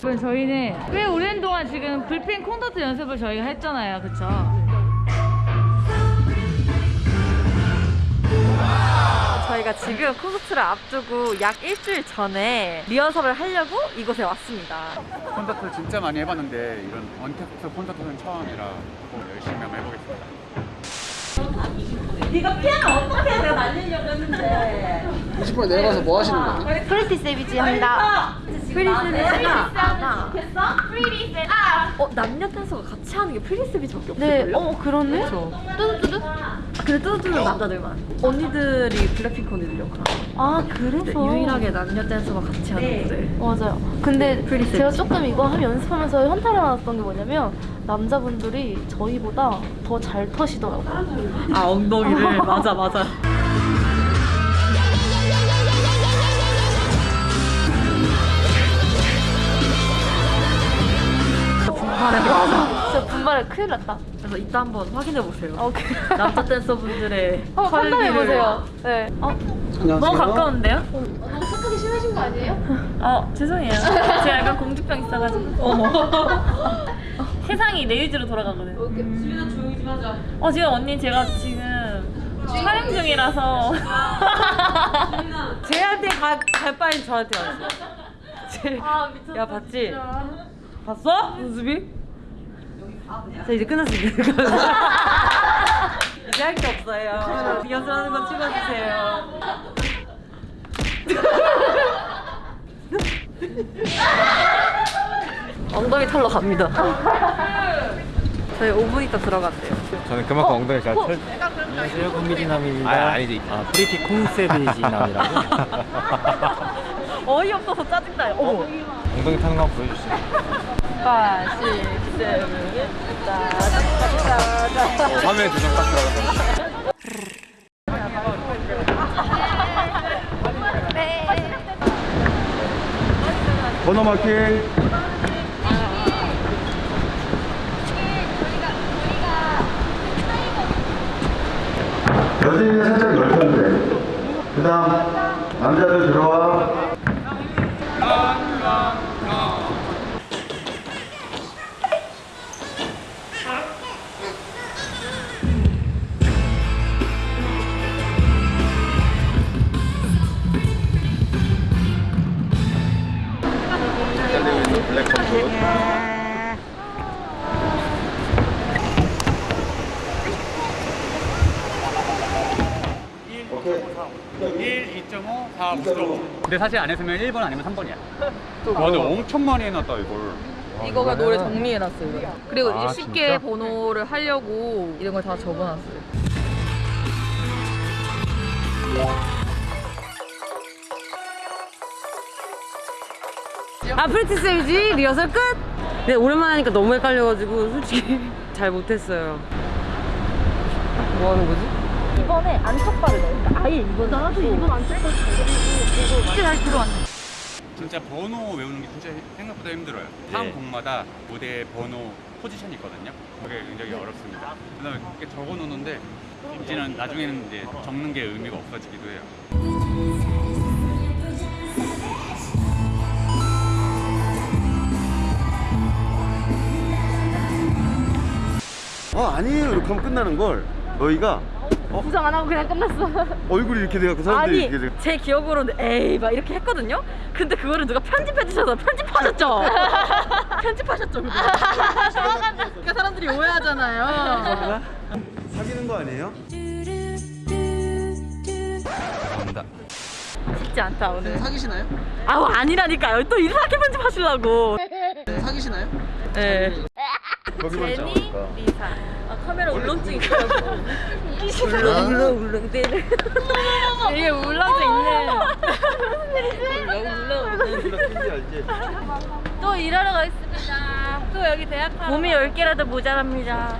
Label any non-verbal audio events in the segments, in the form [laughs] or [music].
그럼 저희는 꽤 오랜 동안 지금 불펜 콘서트 연습을 저희가 했잖아요. 그쵸? 저희가 지금 콘서트를 앞두고 약 일주일 전에 리허설을 하려고 이곳에 왔습니다. 콘서트 진짜 많이 해봤는데 이런 언택트 콘서트는 처음이라 꼭 열심히 한번 해보겠습니다. 네가 피아노 어떻게 내가 날리려고 했는데 20분 내려가서 뭐 하시는 거예요? Pretty Savage 합니다. Pretty Savage가 아나 어 남녀 댄서가 같이 하는 게 Pretty Savage밖에 없을걸요? 네, 어 그러네. 뚜두뚜두? 아, 근데 뚜두뚜두는 남자들만. 언니들이 블랙핑크 언니들 역할. 아 그래서 네, 유일하게 남녀 댄서가 같이 하는 분들. 맞아요. 근데 프리세스. 제가 조금 이거 하면 연습하면서 현타를 받았던 게 뭐냐면 남자분들이 저희보다 더 잘 터시더라고요. 아 엉덩이를 [laughs] 맞아 맞아. [laughs] 진짜 분발에 큰일 났다. 그래서 이따 한번 확인해 보세요. 어, 그... 남자 댄서분들의 [laughs] 한번 판단해 보세요. 네. 어, 안녕하세요. 너무 가까운데요? 너무 착하게 심하신 거 아니에요? [laughs] 어 죄송해요. 제가 약간 공주병 있어가지고. 어머. 세상이 내 의지로 돌아가거든. 주민아 조용히 좀 하자. 어 지금 언니 제가 지금 촬영 중이라서. 쟤한테 가, 갈 바엔 저한테 왔어. 쟤, 아 미쳤다. 야 봤지? 봤어? 연습이? 자 이제 끝났습니다. [laughs] 이제 할 게 없어요. 연습하는 건 찍어주세요. [laughs] 엉덩이 털러 갑니다. 저희 5분 있다 들어간대요. 저는 그만큼 엉덩이 잘 털. 안녕하세요 권미진남입니다 아, 아니지. 아, 프리티 콩세비지남이라고 [laughs] 어이없어서 짜증나요. 어머. 엉덩이 타는 거 한번 보여주시죠. 5, 6, 7, 화면에 두장 딱 들어가서. 번호 마킹. 여진이 살짝 돼. 그 다음, 남자들 들어와. 근데 사실 안 했으면 1번 아니면 3번이야. 와, 근데 엄청 많이 해놨다, 이걸. 이거가 노래 정리해놨어요. 그리고 아, 이제 쉽게 진짜? 번호를 하려고 이런 걸 다 적어놨어요. 아 Pretty Savage 리허설 끝? 네 오랜만에 하니까 너무 헷갈려가지고 솔직히 [laughs] 잘 못했어요. 뭐 하는 거지? 이번에 안쪽발을 넣어. 그러니까 아예 이번 나도 이번 안쪽발 쉽게 잘 들어왔네. 진짜 번호 외우는 게 진짜 생각보다 힘들어요. 한 곡마다 무대 번호 포지션이 있거든요. 그게 굉장히 어렵습니다. 그다음에 이렇게 적어 놓는데 이제는 나중에는 이제 적는 게 의미가 없어지기도 해요. 어 아니에요 이렇게 하면 끝나는 걸 너희가 부정 안 하고 그냥 끝났어. 얼굴이 이렇게 돼갖고 사람들이 아니 이렇게 돼. 제 기억으로는 에이 막 이렇게 했거든요. 근데 그거를 누가 편집해 주셔서 편집하셨죠? [laughs] 편집하셨죠? 그러니까 사람들이 오해하잖아요. 사귀는 거 아니에요? 감사합니다. 쉽지 않다 오늘. 사귀시나요? 아우 아니라니까요. 또 이상하게 편집하시려고. 사귀시나요? 네. 거기만 잡을까 리사. 아 카메라 울렁증 있더라고. 울렁 울렁 울렁 대. 이게 울렁증 있네. 울렁 울렁 울렁. 알지? 또 일하러 가겠습니다. 또 여기 대학 가. 몸이 10개라도 모자랍니다.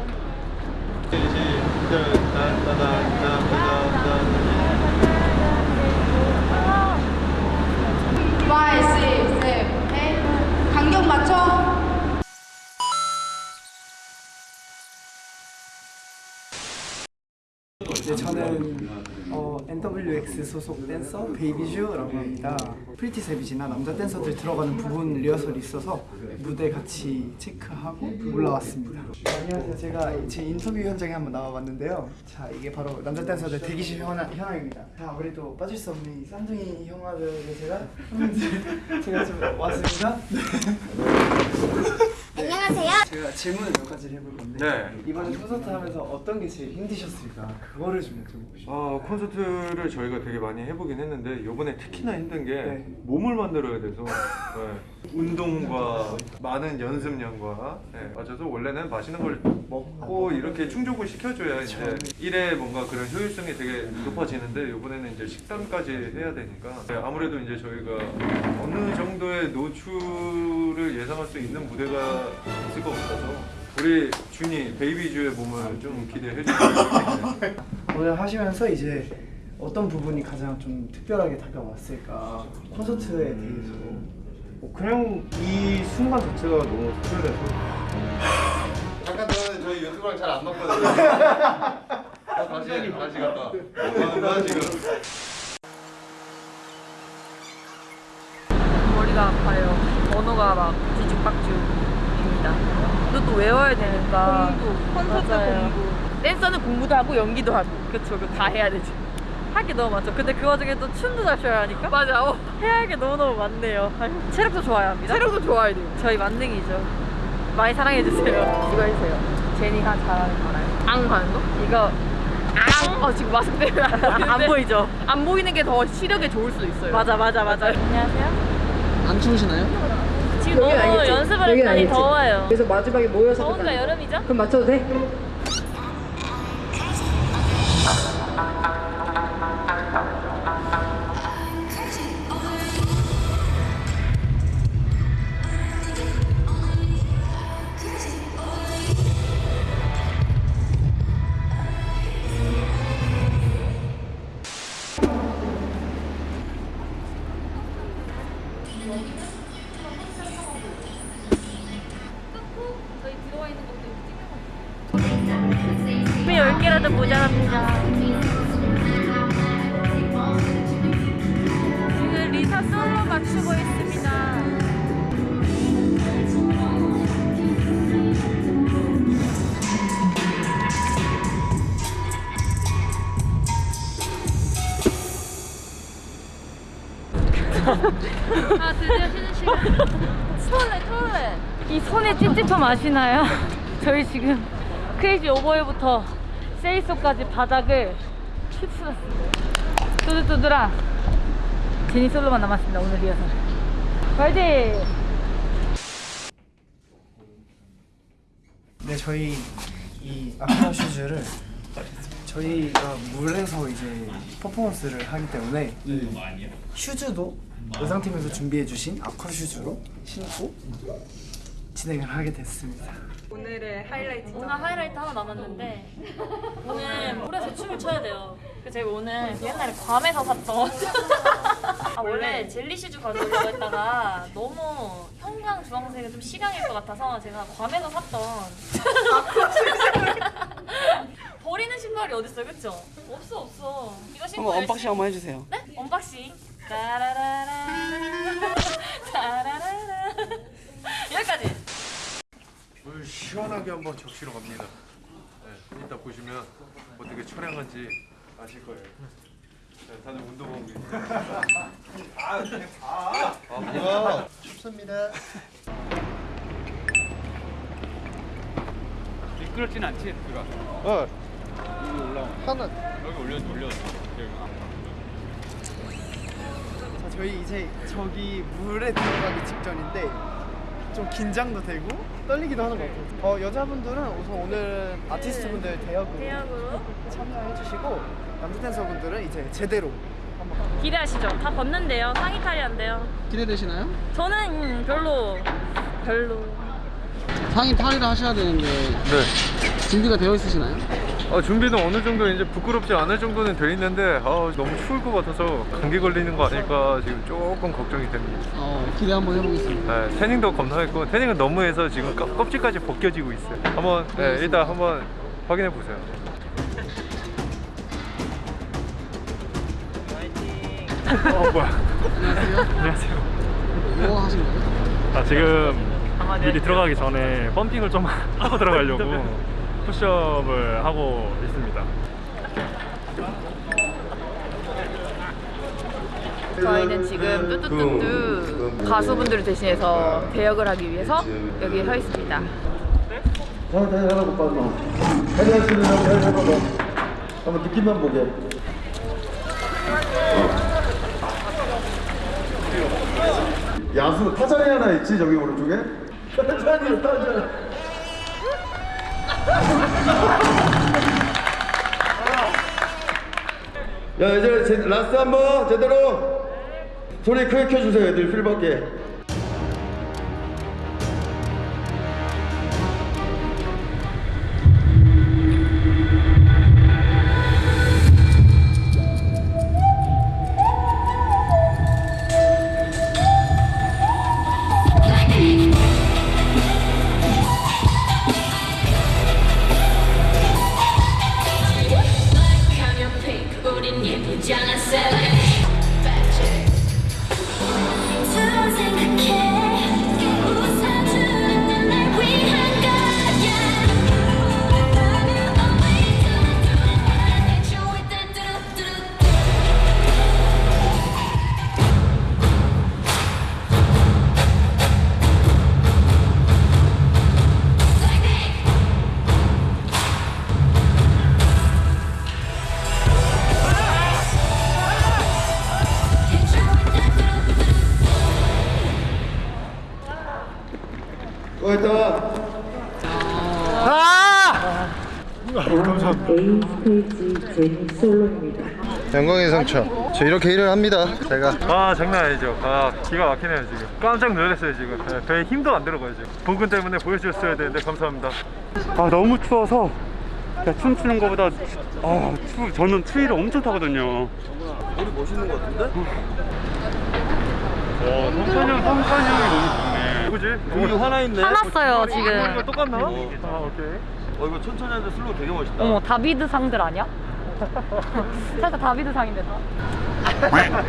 네, 저는 어, NWX 소속 댄서 베이비슈라고 합니다. Pretty Savage나 남자 댄서들 들어가는 부분 리허설이 있어서 무대 같이 체크하고 올라왔습니다. 안녕하세요. 제가 제 인터뷰 현장에 한번 나와봤는데요. 자, 이게 바로 남자 댄서들 대기실 현황, 현황입니다. 자, 우리 또 빠질 수 없는 이 쌍둥이 형아들을 제가 [laughs] 제가 좀 왔습니다. 안녕하세요. 제가 질문을 몇 가지를 해볼 건데 네. 이번에 콘서트 하면서 어떤 게 제일 힘드셨을까? 그거를 좀 여쭤보고 싶어요. 아 콘서트를 저희가 되게 많이 해보긴 했는데 이번에 특히나 힘든 게 네. 몸을 만들어야 돼서 네. 운동과 많은 연습량과 네, 맞아서 원래는 맛있는 걸 먹고 이렇게 충족을 시켜줘야 이제 일에 뭔가 그런 효율성이 되게 높아지는데 이번에는 이제 식단까지 해야 되니까 네, 아무래도 이제 저희가 어느 정도의 노출을 예상할 수 있는 무대가 있을 것 같아서 우리 준이 베이비주의 몸을 좀 기대해 주세요. 오늘 하시면서 이제 어떤 부분이 가장 좀 특별하게 다가왔을까? 콘서트에 대해서 뭐 그냥 이 순간 자체가 너무 특별해서 유튜브랑 잘 안 맞거든요. 어, 다시 다시 갔다. 뭐 하는 거야 지금? 머리가 아파요. 언어가 막 뒤죽박죽입니다. 이것도 외워야 되니까. 공부, 콘서트 공부. 댄서는 공부도 하고 연기도 하고. 그쵸, 그거 다 해야 되지. 할 게 너무 많죠. 근데 그 와중에 또 춤도 잘 춰야 하니까. 맞아. 어. 해야 할 게 너무너무 많네요. 체력도 좋아야 합니다. 체력도 좋아야 돼요. 저희 만능이죠. 많이 사랑해주세요. [laughs] 이거 해주세요. 제니가 잘하는 거 알아요? 앙 하는 거? 이거 앙! 어, 지금 마스크 때문에 안 보이죠? 안 보이는 게 더 시력에 좋을 수도 있어요. 맞아, 맞아, 맞아. 안녕하세요. 안 추우시나요? 지금 너무 연습을 했더니 더워요. 그래서 마지막에 모여서 더운가 여름이죠? 그럼 맞춰도 돼? 미 10개라도 모자랍니다. 지금 리사 솔로 맞추고 있습니다. 아 드디어 쉬는 시간. 추월래 추월래. 이 손에 찝찝함 아시나요? 저희 지금 크레이지 오버웨부터 세이소까지 바닥을 휩쓸었습니다. 두두두두라 제니 솔로만 남았습니다 오늘 리허설. 파이팅! 네, 저희 이 아쿠아 슈즈를 저희가 물에서 이제 퍼포먼스를 하기 때문에 이 슈즈도 의상팀에서 준비해주신 아쿠아 슈즈로 신고 진행을 하게 됐습니다. 오늘의 하이라이트. 오늘 하이라이트 하나 남았는데 [laughs] 오늘 물에서 춤을 춰야 돼요. 그래서 제가 오늘 옛날에 괌에서 샀던 [laughs] 아 원래 젤리 슈즈 가져오려고 했다가 너무 형광 주황색은 좀 시강일 것 같아서 제가 괌에서 샀던 [laughs] 버리는 신발이 어딨어요, 그쵸? 없어 없어. 이거 신고 한번 unboxing 열심히- 한번 해주세요. 네? unboxing. 따라라라. 따라라라. 여기까지. 물 시원하게 한번 적시러 갑니다. 네, 이따 보시면 어떻게 촬영한지 아실 거예요. 네, 다들 운동하고 계세요. 아, 그냥 아, 아, 뭐야? 춥습니다. 미끄럽진 않지, 누가? 어. 여기 올라와. 하나. 여기 올려 올려. 자, 저희 이제 저기 물에 들어가기 직전인데 좀 긴장도 되고 떨리기도 하는 것 같아요. 어, 여자분들은 우선 오늘 아티스트분들 대역으로 대역으로 참여해주시고 남자 댄서분들은 이제 제대로 한번 기대하시죠. 다 벗는데요. 상의 탈의한대요. 기대되시나요? 저는 음, 별로 별로. 상의 탈의를 하셔야 되는데 네. 준비가 되어 있으시나요? 어, 준비는 어느 정도 이제 부끄럽지 않을 정도는 돼 있는데 아, 너무 추울 것 같아서 감기 걸리는 거 아닐까 지금 조금 걱정이 됩니다. 어, 기대 한번 해보겠습니다. 네, 태닝도 겁나했고 태닝은 너무 해서 지금 껍- 껍질까지 벗겨지고 있어요. 한번 네, 일단 한번 확인해 보세요. 어 뭐야? 안녕하세요. 뭐 하신 거예요? 아 지금 미리 들어가기 전에 펌핑을 좀 [laughs] 하고 들어가려고 푸시업을 하고 있습니다. 저희는 지금 뚜뚜뚜뚜 가수분들을 대신해서 배역을 하기 위해서 여기에 서 있습니다. 자, 다시 하나 못 봤노. 다시 할수 있는 사람 다시 해봐봐. 한번 느낌만 보게. 야수 타자리 하나 있지 저기 오른쪽에? [laughs] 타자리 타자리. 야 이제 제, 라스트 한번 제대로 소리 크게 켜주세요 애들 필밖에. 영광의 상처. 저 이렇게 일을 합니다. 제가. 아 장난 아니죠. 아 기가 막히네요 지금. 깜짝 놀랐어요 지금. 네, 배에 힘도 안 들어가요 지금. 복근 때문에 보여주셨어야 되는데 감사합니다. 아 너무 추워서 그냥 춤추는 것보다 아 추, 저는 추위를 엄청 타거든요. 머리 멋있는 것 같은데? 어, 성찬이 형, 성찬이 형이 너무 좋네. 누구지? 우리 하나 있네. 화났어요 지금. 똑같나? 어. 아 오케이. 어 이거 천천히 하는데 slow 되게 멋있다. 어머 다비드 상들 아니야? [laughs] 살짝 다비드 상인데 다. [laughs]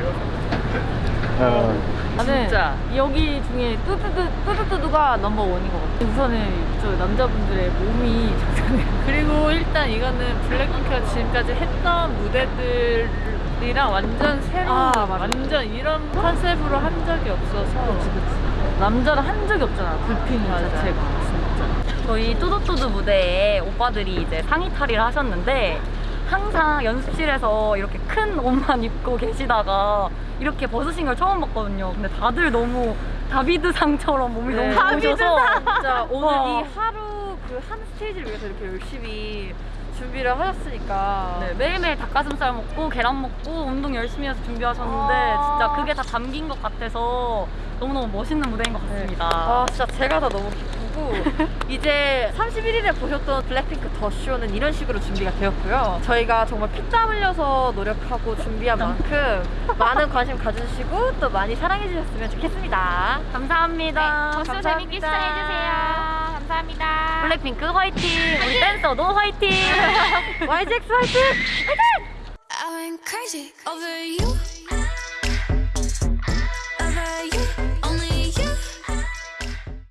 나는 진짜. 여기 중에 뚜뚜뚜 뚜뚜뚜두가 넘버 원인 것 같아. 우선은 저 남자분들의 몸이. [laughs] 그리고 일단 이거는 블랙핑크가 지금까지 했던 무대들이랑 완전 새로운 아. 완전 이런 컨셉으로 한 적이 없어서 남자를 한 적이 없잖아. 불핑. 자체가. 저희 뚜두뚜두 무대에 오빠들이 이제 상의 탈의를 하셨는데 항상 연습실에서 이렇게 큰 옷만 입고 계시다가 이렇게 벗으신 걸 처음 봤거든요. 근데 다들 너무 다비드상처럼 몸이 네. 너무 좋으셔서 진짜 [laughs] 오늘 와. 이 하루 그 한 스테이지를 위해서 이렇게 열심히 준비를 하셨으니까 네, 매일매일 닭가슴살 먹고 계란 먹고 운동 열심히 해서 준비하셨는데 아. 진짜 그게 다 담긴 것 같아서 너무너무 멋있는 무대인 것 같습니다. 아 진짜 제가 다 너무 기쁘 고 이제 31일에 보셨던 블랙핑크 더 쇼는 이런 식으로 준비가 되었고요. 저희가 정말 피땀 흘려서 노력하고 준비한 만큼 많은 관심 가져주시고 또 많이 사랑해 주셨으면 좋겠습니다. 감사합니다. 네, 더쇼 재밌게 시청해주세요. 감사합니다. 블랙핑크 화이팅! 우리 댄서도 화이팅! [laughs] YGX 화이팅! I went crazy over you.